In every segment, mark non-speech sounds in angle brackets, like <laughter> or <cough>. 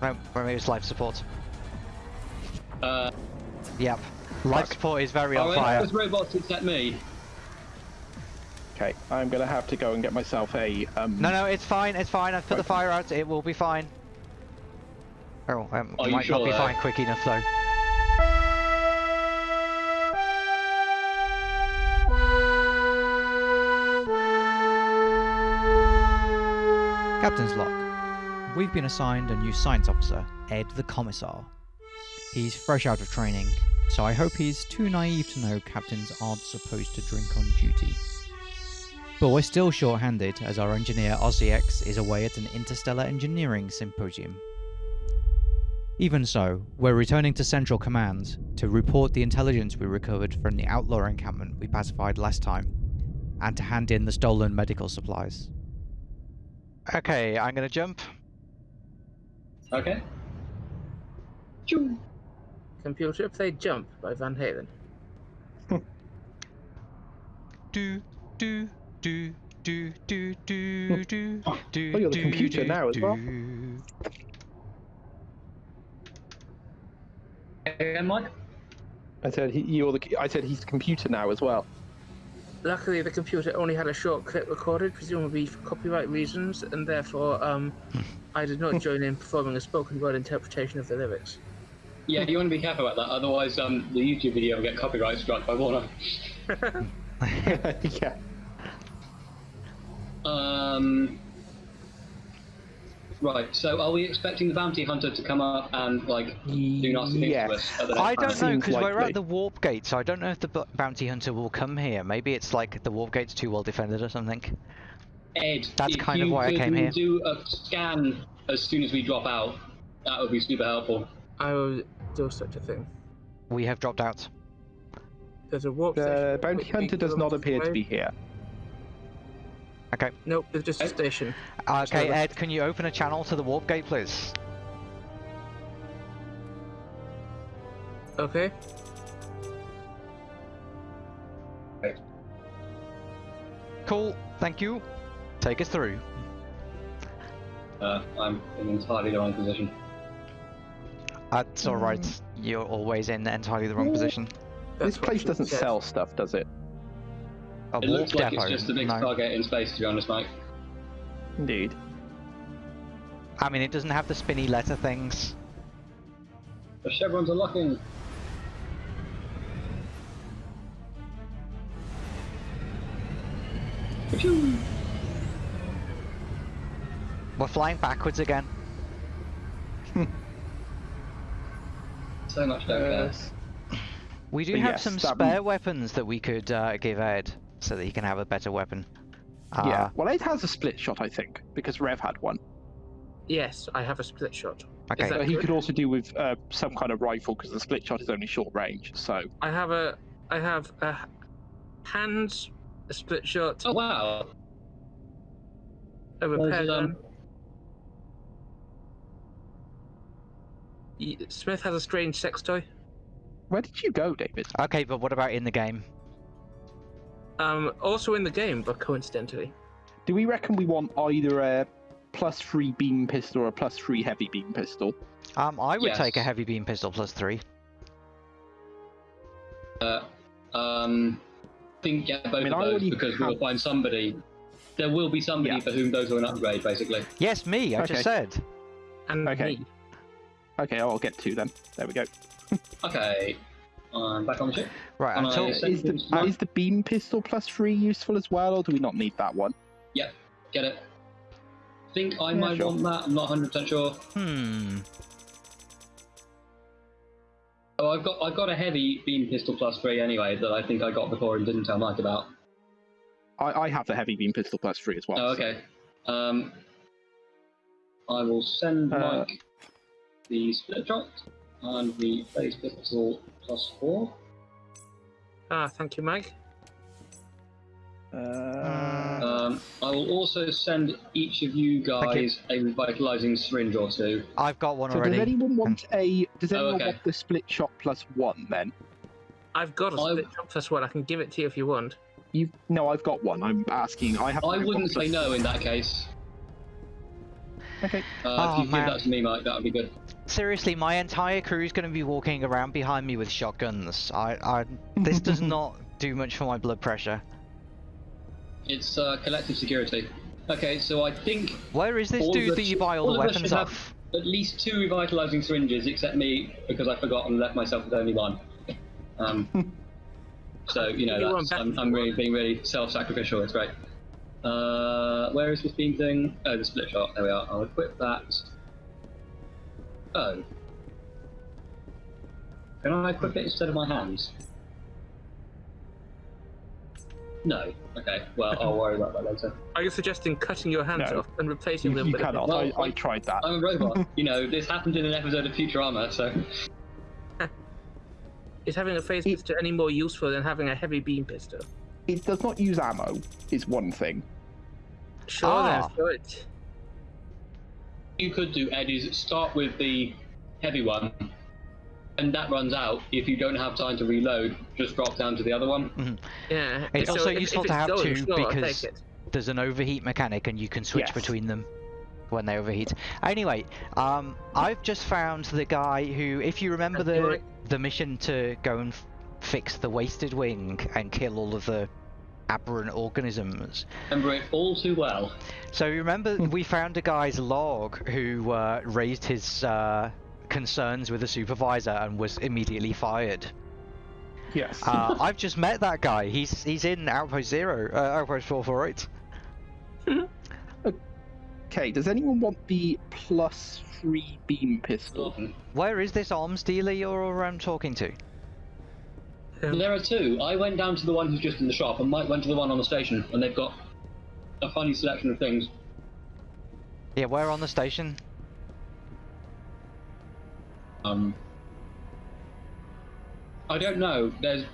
Well, life support. Uh, Yep. Life Fuck. support is very on oh, fire. those robots except me. Okay, I'm gonna have to go and get myself a um. No, no, it's fine. It's fine. I've put the fire out. It will be fine. Oh, um, Are you might sure not be fine quick enough though. Captain's log. We've been assigned a new science officer, Ed the Commissar. He's fresh out of training, so I hope he's too naive to know captains aren't supposed to drink on duty. But we're still short-handed as our engineer Ozzy is away at an interstellar engineering symposium. Even so, we're returning to Central Command to report the intelligence we recovered from the outlaw encampment we pacified last time, and to hand in the stolen medical supplies. Okay, I'm gonna jump. Okay. Choo. Computer play Jump by Van Halen. Do do do do do do do <laughs> do. Oh, you're the computer now as well. Again, Mike. I said he, you're the. I said he's the computer now as well. Luckily, the computer only had a short clip recorded, presumably for copyright reasons, and therefore, um, I did not join in performing a spoken word interpretation of the lyrics. Yeah, you want to be careful about that, otherwise um, the YouTube video will get copyright struck by Warner. <laughs> yeah. Um. Right. So, are we expecting the bounty hunter to come up and like do nasty things Yes. to us? I don't know because we're at the warp gate, so I don't know if the bu- bounty hunter will come here. Maybe it's like the warp gate's too well defended or something. Ed, That's if kind of you why I could came here. Do a scan as soon as we drop out. That would be super helpful. I will do such a thing. We have dropped out. There's a warp The station. bounty hunter does not kilometers appear to be here. Okay. Nope, there's just a station. Uh, okay, Sorry. Ed, can you open a channel to the warp gate, please? Okay. Cool. Thank you. Take us through. Uh, I'm in entirely the wrong position. That's all right. You're always in entirely the wrong position. That's this place doesn't said. sell stuff, does it? A It looks like depot. it's just a big no. Stargate in space, to be honest, Mike. Indeed. I mean, it doesn't have the spinny letter things. The chevrons are locking. Achoo! We're flying backwards again. <laughs> So much don't. We do But have yes, some that- spare weapons that we could uh, give Ed so that he can have a better weapon. Uh, yeah. Well, Ed has a split shot, I think, because Rev had one. Yes, I have a split shot. Okay. that he could also do with uh, some kind of rifle because the split shot is only short range. So I have a, I have a hands, a split shot, Oh wow! a repair There's, um, gun. Smith has a strange sex toy. where did you go, David? Okay, but what about in the game? Um, also in the game, but coincidentally. Do we reckon we want either a plus three beam pistol or a plus three heavy beam pistol? Um, I would take a heavy beam pistol plus three. Uh, um, I think yeah, both mean, of those already because we'll find somebody. There will be somebody Yeah. for whom those are an upgrade, basically. Yes, me. I Okay. just said. And Okay. me. Okay, I'll get two then. There we go. Okay, I'm back on the ship. Right. Am Until Is the Uh, is the beam pistol plus three useful as well, or do we not need that one? Yep, get it? Think I Yeah, might sure. want that. I'm not 100 percent sure. hmm. Oh, I've got I've got a heavy beam pistol plus three anyway that I think I got before and didn't tell Mike about. I, I have the heavy beam pistol plus three as well. Oh, so- okay. Um, I will send Uh, Mike the split shot and the phase pistol plus four. Ah, thank you, Mike. Uh, Um, I will also send each of you Thank you. guys a revitalizing syringe or two. I've got one so does anyone want a? Does Oh, anyone okay. want the split shot plus one then? I've got a split shot plus one. I can give it to you if you want. You no, I've got one. I'm asking. I have. I wouldn't the- say no in that case. Okay. Uh, Oh, if you man. give that to me, Mike, that would be good. Seriously, my entire crew is going to be walking around behind me with shotguns. I, I, this does <laughs> not do much for my blood pressure. It's uh, collective security. Okay, so I think Where is this dude the that you buy all all the weapons should off? at least two revitalizing syringes, except me because I forgot and left myself with only one. Um, <laughs> so you know, that's, I'm, I'm really being really self-sacrificial. It's great. Uh, where is this beam thing? Oh, the split shot. There we are. I'll equip that. Oh. Can I equip it instead of my hands? No. Okay. Well, I'll worry about that later. Are you suggesting cutting your hands No. off and replacing You, them you with a cannot. Well, I, I I- tried that. I'm a robot. <laughs> you know, this happened in an episode of Futurama, so. <laughs> Is having a phase It- pistol any more useful than having a heavy beam pistol? It does not use ammo, is one thing. Sure, Ah. then, throw it. You could do, Ed, is start with the heavy one, and that runs out. If you don't have time to reload, just drop down to the other one. Yeah. It's so also if- useful if to have two slow, I'll because- There's an overheat mechanic, and you can switch Yes. between them when they overheat. Anyway, um, I've just found the guy who, if you remember the the mission to go and f- fix the wasted wing and kill all of the aberrant organisms. Remember it all too well. So you remember we found a guy's log who uh, raised his uh, concerns with the supervisor and was immediately fired. Yes. Uh, <laughs> I've just met that guy. He's he's in Outpost Zero, uh, Outpost Four Four Eight. <laughs> okay, does anyone want the plus three beam pistol? Where is this arms dealer you're um, talking to? Um, There are two. I went down to the one who's just in the shop, and Mike went to the one on the station, and they've got a funny selection of things. Yeah, where on the station? Um, I don't know. There's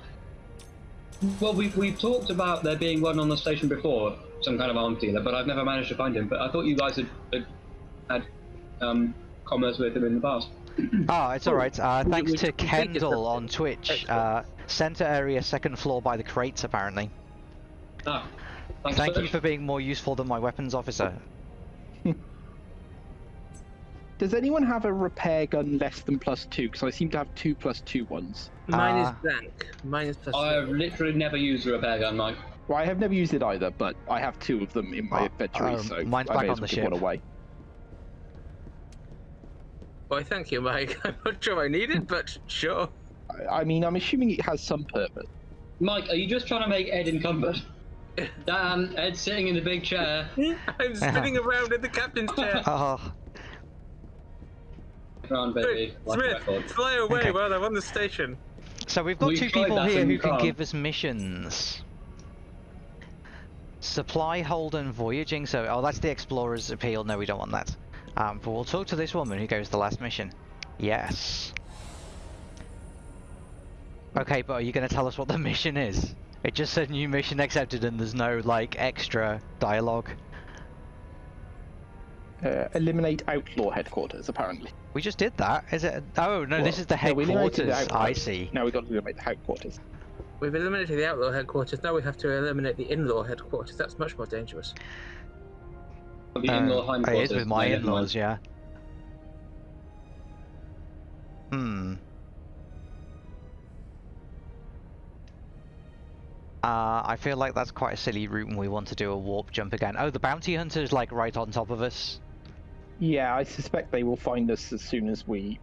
well, we've we've talked about there being one on the station before, some kind of arms dealer, but I've never managed to find him. But I thought you guys had had, had um, commerce with him in the past. Ah, it's alright. Uh, <coughs> thanks to Kendall on. Twitch. Uh, center area, second floor by the crates, apparently. Ah, thanks Thank for you for being more useful than my weapons officer. <laughs> Does anyone have a repair gun less than plus two? Because I seem to have two plus two ones. Mine is Ah. blank. Mine is plus. I have zero. literally never used a repair gun, Mike. Well, I have never used it either, but I have two of them in my Oh, inventory, um, so mine's I back may on as the well give one ship. away. Why, thank you, Mike. <laughs> I'm not sure I need it, but sure. I, I mean, I'm assuming it has some purpose. Mike, are you just trying to make Ed encumbered? <laughs> Damn, Ed's sitting in the big chair. <laughs> I'm spinning <laughs> around in the captain's chair. Oh, Run, baby. Like Smith, record. fly away Okay. while I'm on the station. so we've got We've two people here who can give us missions. Supply, hold, and voyaging. So, oh, that's the explorer's appeal. No, we don't want that. Um, but we'll talk to this woman who goes the last mission. Yes. Okay, but are you going to tell us what the <laughs> mission is? It just said new mission accepted, and there's no like extra dialogue. Uh, eliminate outlaw headquarters, apparently. We just did that. Is it? Oh no, this is the no, headquarters. the I see. Now we've got to eliminate the headquarters. We've eliminated the outlaw headquarters. Now we have to eliminate the in-law headquarters. That's much more dangerous. The Uh, in-law headquarters. it is with my No, never mind. in-laws, yeah. Hmm. Uh, I feel like that's quite a silly route and we want to do a warp jump again. Oh, the bounty hunter's like right on top of us. Yeah, I suspect they will find us as soon as we.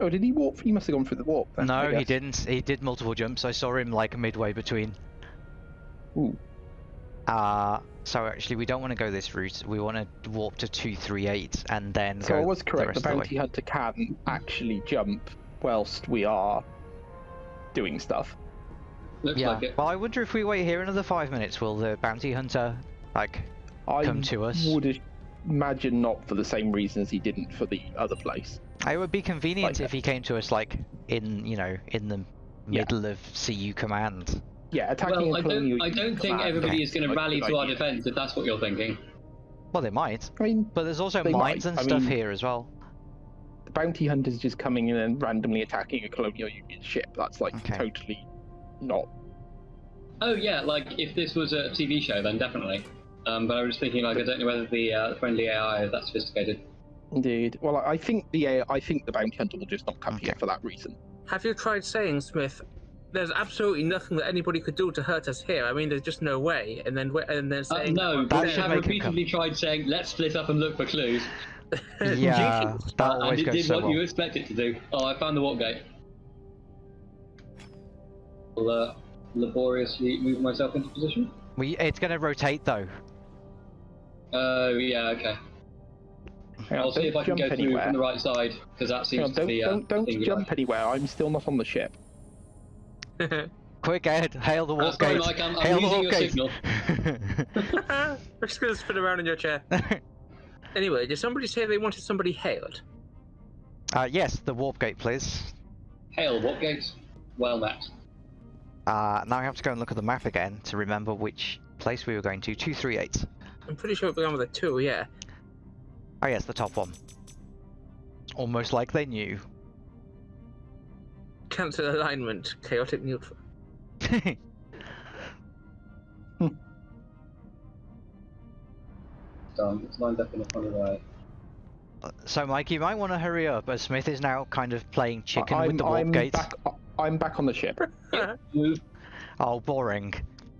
Oh, did he warp? He must have gone through the warp. Then, no, he didn't. He did multiple jumps. I saw him like midway between. Ooh. Uh, so actually we don't want to go this route. We want to warp to 238 and then So go I was the correct. The, the bounty hunter can actually jump whilst we are doing stuff. Looks Yeah. like it. Well, I wonder if we wait here another five minutes, will the bounty hunter like I come to us? would imagine not for the same reasons he didn't for the other place. It would be convenient Like if he came to us like in you know in the Yeah. middle of CU command. Yeah, attacking Well, a I colonial don't, I don't think everybody Okay. is going to rally to our defense if that's what you're thinking. Well, they might, I mean, but there's also mines might. and I stuff mean- here as well. the bounty hunters just coming in and randomly attacking a colonial union ship. That's like Okay. totally not. Oh yeah, like if this was a TV show, then definitely. Um, but I was thinking, like, I don't know whether the uh, friendly AI is that sophisticated. Indeed. Well, I I think the AI I think the bounty hunter will just not come here for that reason. Have you tried saying, Smith? There's absolutely nothing that anybody could do to hurt us here. I mean, there's just no way. And then, wa- and then Uh, saying, no, we should have make him come. repeatedly tried saying, let's split up and look for clues. Yeah, <laughs> that Uh, and it goes did so what well. you expect it to do. Oh, I found the warp gate. I'll uh, laboriously move myself into position. We, it's going to rotate though. Oh, yeah, okay. Hang I'll see if I can jump go through anywhere. from the right side, because that seems on, to don't be. Uh, don't, don't jump like. anywhere. I'm still not on the ship. <laughs> Quick, Ed, hail the Uh, warp gate. Mike, I'm, I'm hail the losing warp your gate. signal. We're <laughs> just gonna spin around in your chair. <laughs> Anyway, did somebody say they wanted somebody hailed? uh, yes, the warp gate, please. Hail, warp gate. Well met. Uh, now I have to go and look at the map again to remember which place we were going to. 238. I'm pretty sure it began with a two, yeah. Oh yes, the top one. Almost like they knew. Cancel alignment, chaotic neutral. Done. <laughs> It's lined up in a funny way. so Mike, you might want to hurry up, as Smith is now kind of playing chicken I'm, with the warp I'm gate. back. I'm back on the ship. <laughs> Oh, boring.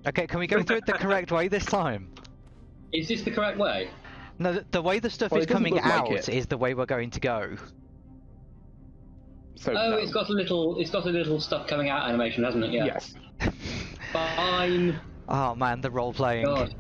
Okay, can we go through it the correct way this time? Is this the correct way? No, the, the way the stuff Well, is coming look like out it. is the way we're going to go. So Oh, no. it's got a little. It's got a little stuff coming out animation, hasn't it? Yeah. yes. Fine. oh man, the role playing. God.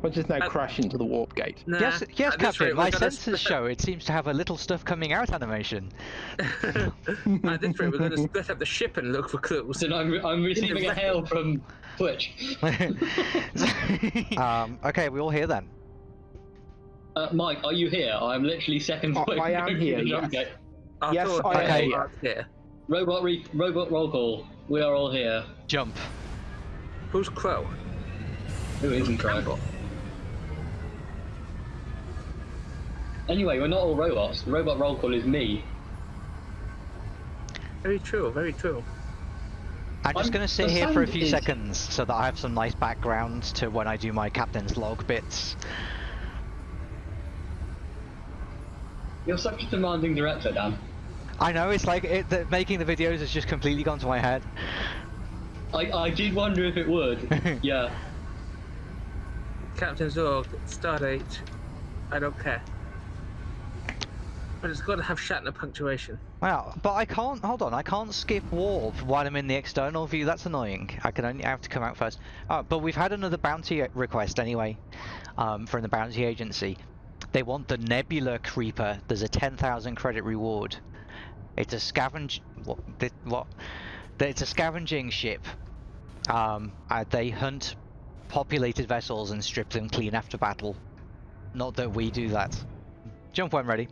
We'll just now Uh, crash into the warp gate. Nah, Yes, yes, at Captain. rate, My we're sensors show it seems to have a little stuff coming out animation. <laughs> At this rate, we're going to split up the ship and look for clues. And I'm, I'm receiving a hail <laughs> from Twitch. <laughs> um, okay, we all here then. Uh, Mike, are you here? I'm literally seconds Oh. I am here, through yes. gate. I Yes, thought I they am. were here. Robot, re- robot roll call. We are all here. Jump. Who's Crow? Who isn't right? Anyway, we're not all robots. The robot roll call is me. Very true, very true. I'm just I'm- going to sit here for a few is- seconds so that I have some nice background to when I do my captain's log bits. You're such a demanding director, Dan. I know it's like it, the, making the videos has just completely gone to my head. I, I did wonder if it would. <laughs> yeah. Captain Zorg, Stardate. I don't care. But it's got to have Shatner punctuation. Wow, but I can't. Hold on, I can't skip warp while I'm in the external view. That's annoying. I can only I have to come out first. Uh, but we've had another bounty request anyway, um, from the bounty agency. They want the Nebula Creeper. There's a 10,000 credit reward. It's a scavenge. What? What? It's a scavenging ship. Um, uh, they hunt populated vessels and strip them clean after battle. Not that we do that. Jump when ready.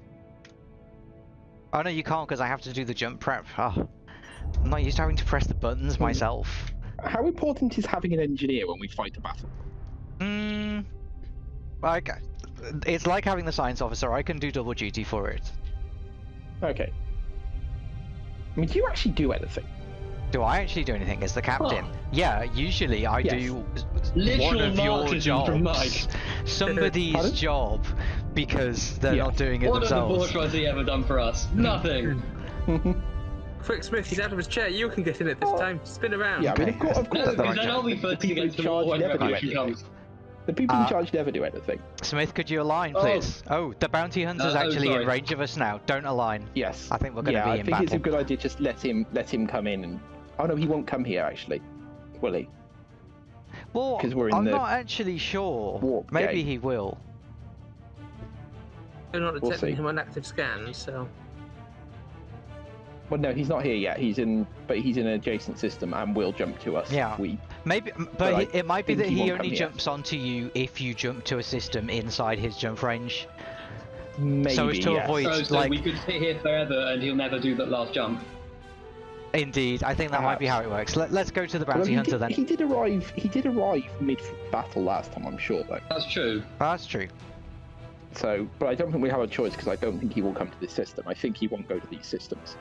Oh no, you can't because I have to do the jump prep. Oh, I'm not used to having to press the buttons myself. How important is having an engineer when we fight a battle? Hmm. Like, it's like having the science officer. I can do double duty for it. Okay. I mean, do you actually do anything? Do I actually do anything as the captain? Huh. Yeah, usually I Yes. do one of your martyrdom Mike. jobs, <laughs> somebody's Pardon? job, because they're Yeah. not doing it themselves. What has the themselves. bourgeoisie ever done for us? <laughs> Nothing. <laughs> Quick, Smith, he's out of his chair. You can get in it this Oh. time. Spin around. yeah, I mean, Okay. of course, of No, course because then I'll be the first to people get in to the war charge when never do anything. The people Uh, in charge never do anything. Smith, could you align, Oh. please? Oh, the bounty hunter's Uh, oh, actually sorry. in range of us now. Don't align. Yes. I think we're going to yeah, be I in think it's a good idea. Just let him let him come in and. Oh no, he won't come here actually. Will he? Well, because we're in I'm the not actually sure. warp Maybe gate. he will. They're not We'll detecting see. him on active scans, so. Well, no, he's not here yet. He's in, but he's in an adjacent system and will jump to us. Yeah. if We Maybe, but, But he- it might be that he he only come here. jumps onto you if you jump to a system inside his jump range. maybe. So as to yes. avoid- So, so like- we could sit here forever and he'll never do that last jump. Indeed, I think that might be how it works. Let, let's go to the Well, bounty he hunter did, then. He did arrive. He did arrive mid battle last time. I'm sure though. That's true. That's true. So, but I don't think we have a choice because I don't think he will come to this system. I think he won't go to these systems.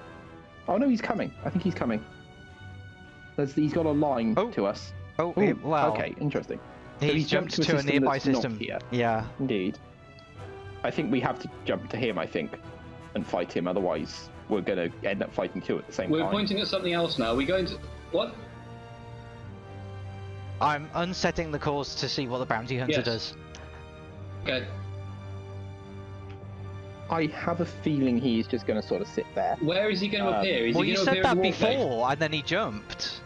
Oh no, he's coming. I think he's coming. There's, he's got a line Oh. to us. Oh, Ooh, it- well, okay, interesting. He he's jumped jumped to to a a nearby that's not system. here. Yeah. Indeed. I think we have to jump to him. I think, and fight him. Otherwise, we're going to end up fighting two at the same time. We're pointing at something else now. We're going to what? I'm unsetting the course to see what the bounty hunter Yes. does. Okay. I have a feeling he's just going to sort of sit there. Where is he going to Um, appear? Is well, he you said that in the before, and then he jumped.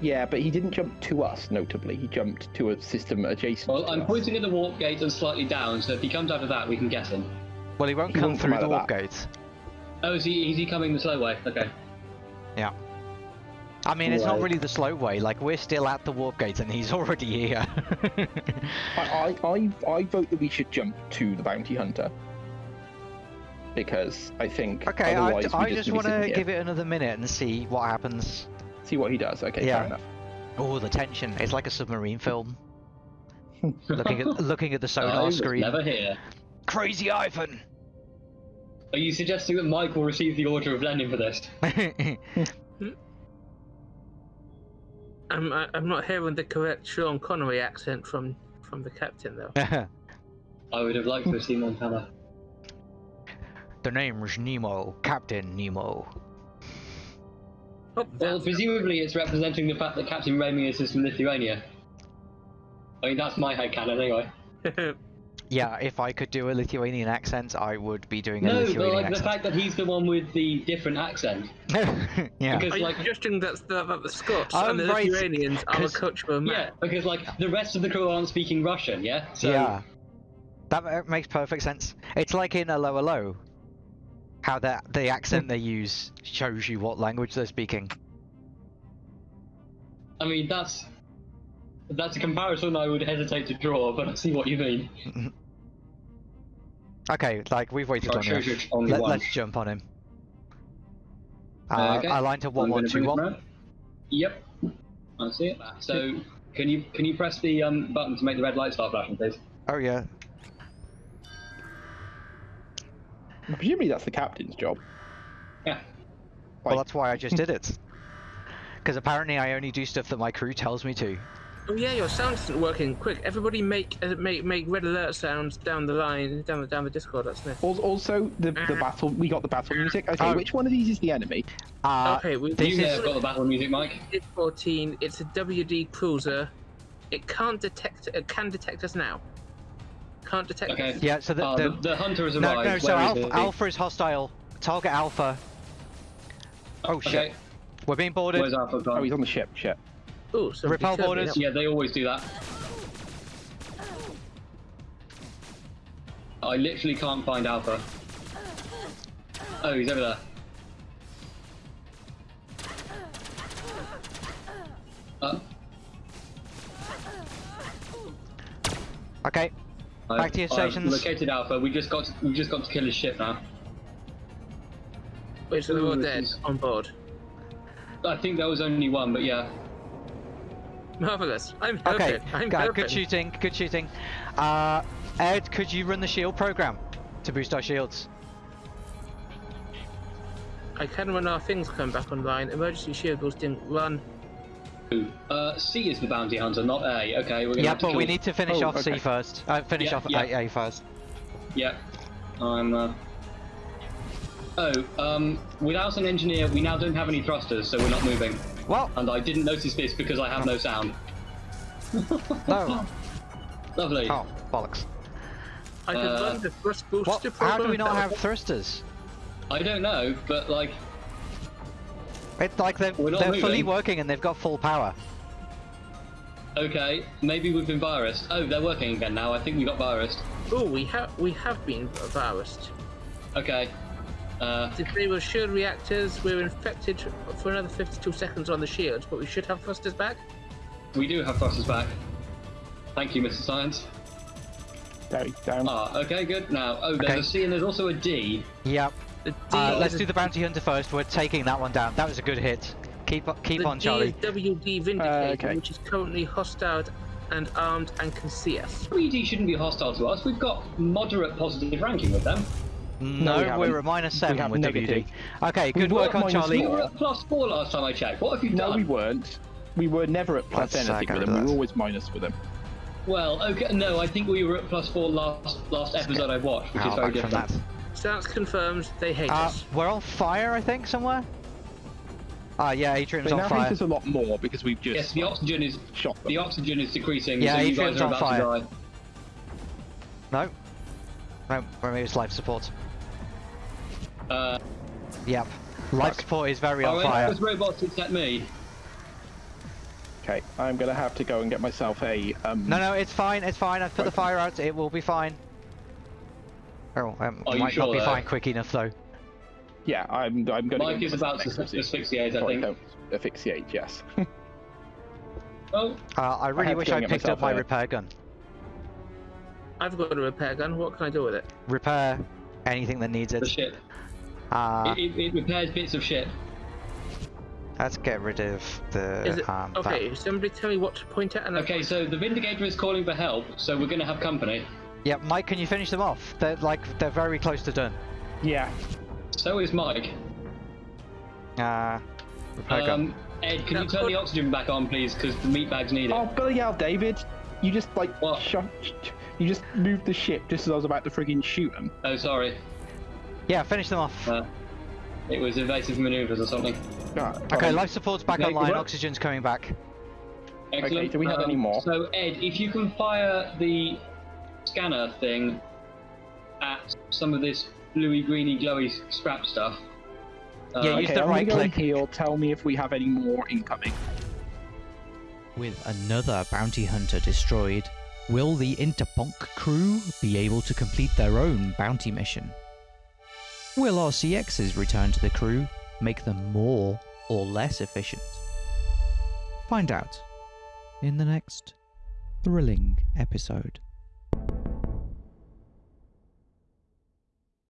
Yeah, but he didn't jump to us. Notably, he jumped to a system adjacent. Well, to I'm us. pointing at the warp gate and slightly down, so if he comes out of that, we can get him. Well, he won't He come won't through come the warp gate. Oh, is he? Is he coming the slow way? Okay. Yeah. I mean, it's not really the slow way. Like we're still at the warp gate, and he's <laughs> already here. I, I, I, I vote that we should jump to the bounty hunter because I think okay, I, otherwise I just, just want to give it another minute and see what happens. see what he does. Okay, Yeah. fair enough. Oh, the tension! It's like a submarine film. <laughs> looking at looking at the I <laughs> sonar was screen. never here. Crazy Ivan. Are you suggesting that Mike will receive the Order of Lenin for this? <laughs> I'm I- I'm not hearing the correct Sean Connery accent from from the captain though. <laughs> I would have liked to have seen Montana. the name's Nemo, Captain Nemo. Oh, Well, presumably it's representing the fact that Captain Ramius is from Lithuania. I mean, that's my headcanon anyway. <laughs> Yeah, if I could do a Lithuanian accent, I would be doing a No, but Lithuanian like the fact that he's the one with the different accent. <laughs> yeah. Because Are you like suggesting that the, that the Scots I'm and the right, Lithuanians are a 'cause- cultural Yeah, because like the rest of the crew aren't speaking Russian, yeah? So yeah. That makes perfect sense. It's like in a lower low. How that the accent they use shows you what language they're speaking. I mean that's that's a comparison I would hesitate to draw, but I see what you mean. <laughs> Okay, like we've waited Oh, long sure, enough. sure, Let, us jump on him. Uh, Uh, okay. Align to I'm one gonna one bring two it one. Yep. I see it. So can you can you press the um, button to make the red light start flashing, please? Oh yeah. Presumably that's the captain's job. Yeah. Well, that's why I just <laughs> did it. Because apparently I only do stuff that my crew tells me to. Oh yeah, your sound isn't working. Quick, everybody make uh, make make red alert sounds down the line, down the down the Discord. That's it. Al- Also, the the battle we got the battle music. Okay, Oh. which one of these is the enemy? Uh, okay, we this is... got the battle music, Mike. It's 14. It's a WD cruiser. It can't detect. It can detect us now. Can't detect Okay. us. Yeah, so the, Uh, the, the, the hunter has no, arrived. no. So alpha, it? alpha is hostile. Target alpha. Oh shit. We're being boarded. Where's Alpha Oh, he's on the ship. Shit. Ooh, Repel boarders. Yeah, they always do that. I literally can't find Alpha. Oh, he's over there. Uh, Okay. Back to your stations. I've located Alpha. We just got to, we just got to kill his ship now. Wait, so they're all dead is- on board. I think there was only one, but yeah. Marvelous. I'm Okay. I'm Good, hoping. good shooting. Good shooting. Uh, Ed, could you run the shield program to boost our shields? I can when our things come back online. Emergency shield boosting. Run. Uh, C is the bounty hunter, not A. Okay, we're gonna Yeah, have to but we need to finish Oh, off C first. Uh, finish Yeah, off yeah. A, A first. Yeah. I'm. Uh... Oh, um, without an engineer, we now don't have any thrusters, so we're not moving. Well, And I didn't notice this because I have no sound. no. <laughs> Lovely. Oh, bollocks. I could Uh, run the thrust What? booster How do we not have thrusters? I don't know, but like, It's like they're, We're not they're fully working and they've got full power. okay, maybe we've been virused. Oh, they're working again now. I think we got virused. Oh, we have we have been virused. Okay. Uh, If they were shield reactors, we're infected for another 52 seconds on the shields, but we should have thrusters back. we do have thrusters back. Thank you, Mr. Science. There, down. Ah, okay, good. Now, oh, there's Okay. a C and there's also a D. Yep. The D Uh, let's a- do the bounty hunter first. We're taking that one down. That was a good hit. Keep keep the on, D Charlie. is WD Vindicator, okay. which is currently hostile and armed and can see us. WD shouldn't be hostile to us. We've got moderate positive ranking with them. No, we we're a minus seven have with negative. WD. Okay, good We work on minus Charlie. We were at plus four last time I checked. What have you No, we weren't. we were never at plus Let's, uh, anything go with to them. We that. were always minus with them. Well, okay, no, I think we were at plus four last last episode I watched, which is very different. that? Stance confirms they hate Uh, us. we're on fire, I think, somewhere. Ah, yeah, Atrium's They on now fire. hate us a lot more because we've just Yes, the oxygen is shot them. the oxygen is decreasing, Yeah, so you guys are on about fire. to die. No. No, or maybe it's life support. Uh, Yep. Life Fuck. support is very on oh, fire. those robots it's at me. Okay, I'm gonna have to go and get myself a. Um, No, no, it's fine, it's fine. I've put the fire out. It will be fine. Oh, um, Are might sure, not be though? fine quick enough though. Yeah, I'm. I'm gonna. Mike is about to asphyxiate, I before think. don't asphyxiate. Yes. <laughs> Oh, Uh, I really have to wish I and get picked up my a- repair gun. I've got a repair gun. What can I do with it? Repair anything that needs the it. ship. Uh, it, it, it repairs bits of shit. let's get rid of the Is it um, that- okay? Somebody tell me what to point at. And Okay, so the Vindicator is calling for help, so we're going to have company. Yeah, Mike, can you finish them off? They're like they're very close to done. yeah. So is Mike. Uh, repair gun. Um, Ed, can you turn good. the oxygen back on, please? Because the meat bags need it. Oh bloody hell, David! You just like What? shot. You just moved the ship just as I was about to friggin' shoot him. Oh, sorry. Yeah, finish them off. Uh, it was evasive maneuvers or something. Okay, um, life support's back Okay, online. what- Oxygen's coming back. Excellent. Um, do we have any more? So, Ed, if you can fire the scanner thing at some of this bluey, greeny, glowy scrap stuff. Uh, Yeah, use Okay, the right gonna go and click. heal. Tell me if we have any more incoming. With another bounty hunter destroyed, will the Interponk crew be able to complete their own bounty mission? Will RCX's return to the crew make them more or less efficient? Find out in the next thrilling episode.